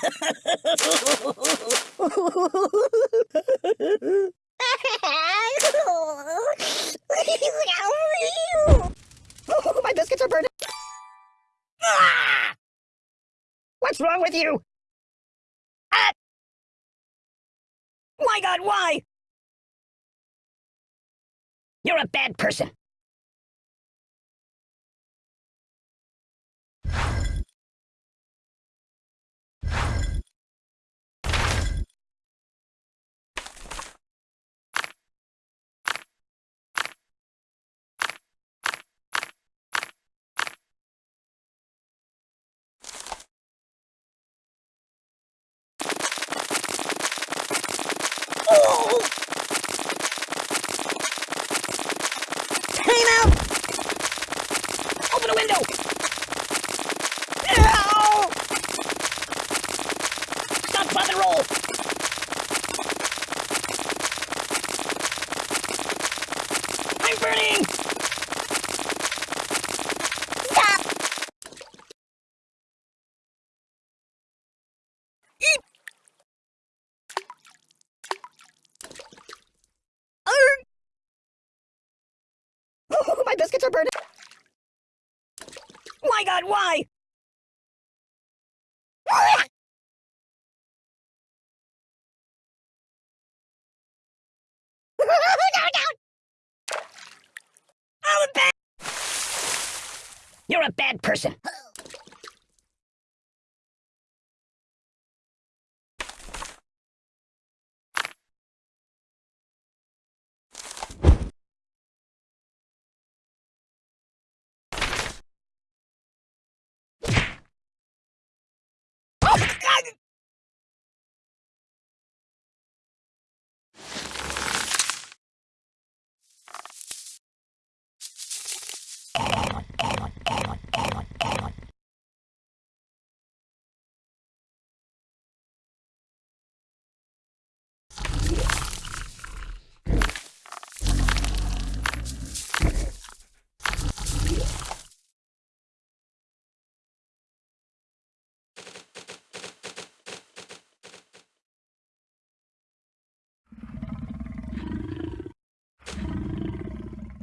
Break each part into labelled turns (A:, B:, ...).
A: My biscuits are burning. Ah! What's wrong with you? Ah! My God, why? You're a bad person. Oh! Time out! Open the window! No! Stop, pop, and roll! I'm burning! Stop! Eep! Arr! Oh, my biscuits are burning! My God, why? You're a bad person.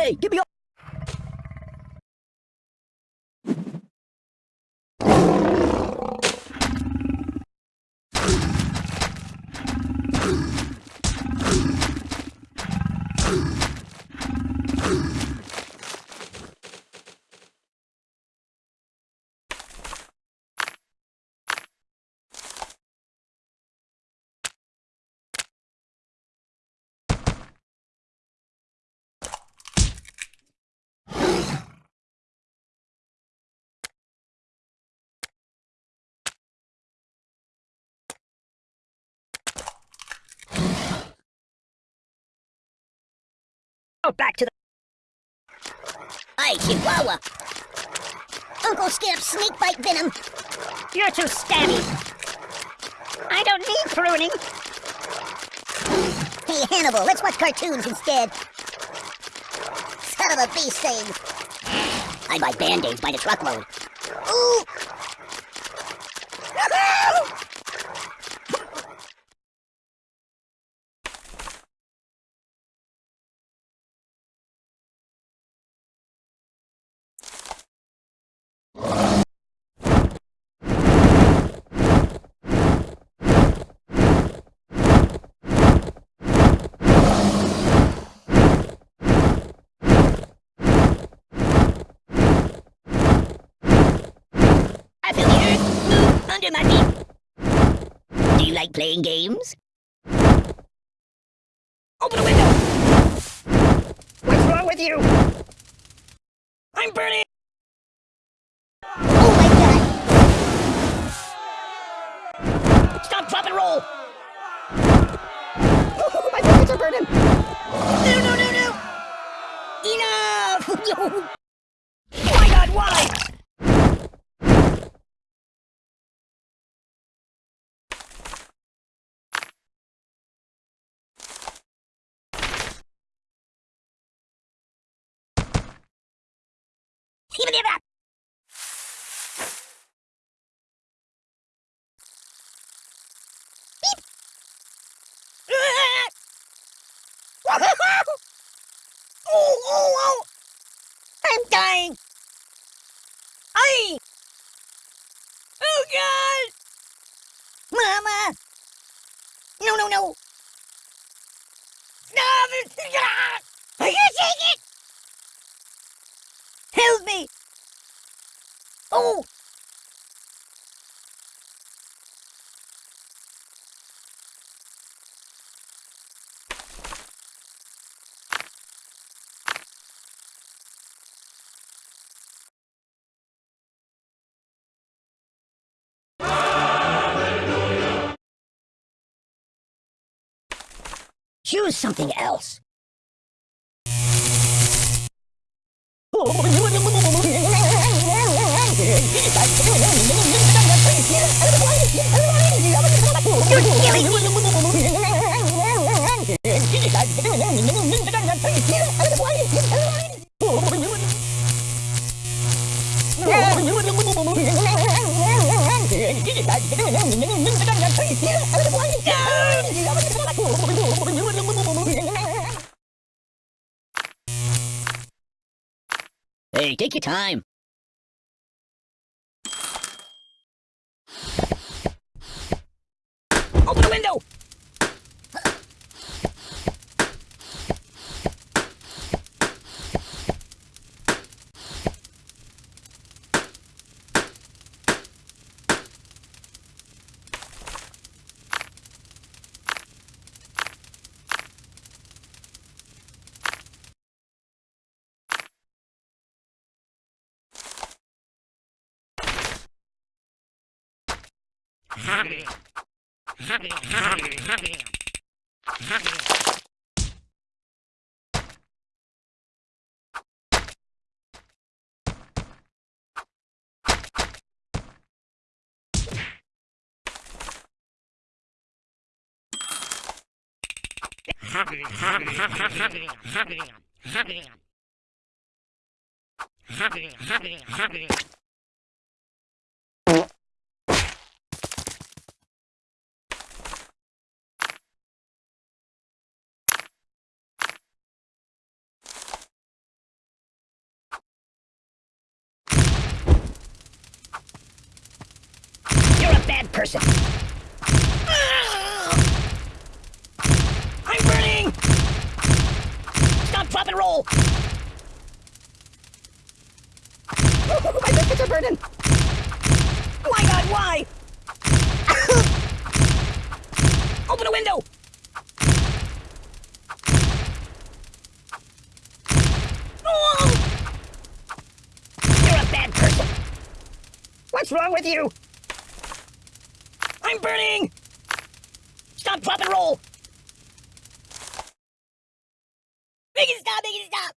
A: Hey, give me all... Oh, back to the...
B: Hey, Chihuahua! Uncle Skip's snake bite venom!
A: You're too stabby. I don't need pruning.
B: Hey, Hannibal, let's watch cartoons instead! Son of a bee sting! I buy band-aids by the truckload. Ooh!
A: I feel the earth move under my feet. Do you like playing games? Open the window! What's wrong with you? I'm burning!
B: Oh my god!
A: Stop, drop, and roll! Oh, my fingers are burning! No, no, no, no!
B: Enough!
A: Oh my God, why? oh, oh, oh! I'm dying! I! Oh, God! Mama! No, no, no! It! I take it! Choose something else.
B: Hey, take your time.
A: Open the window! Happy, happy, happy, happy, happy, happy, happy, happy, happy. Person. I'm burning! Stop, drop, and roll! My biscuits are burning! My god, why? Open a window! You're a bad person! What's wrong with you? I'm burning! Stop, drop, and roll! Make it stop, make it stop!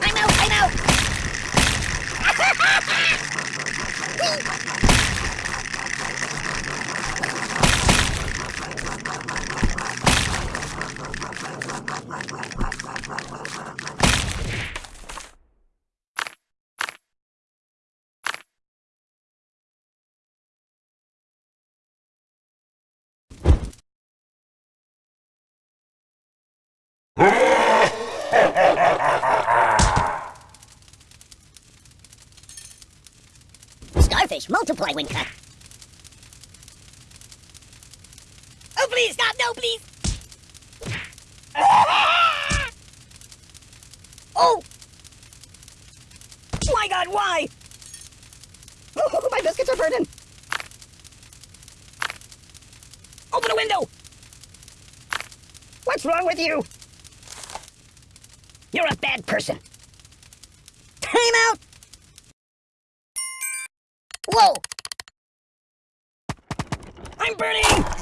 A: I'm out, I'm out!
B: Starfish multiply cut.
A: Oh, please, stop, no, please! Oh! My god, why? my biscuits are burning! Open a window! What's wrong with you? You're a bad person. Time out! Whoa! I'm burning!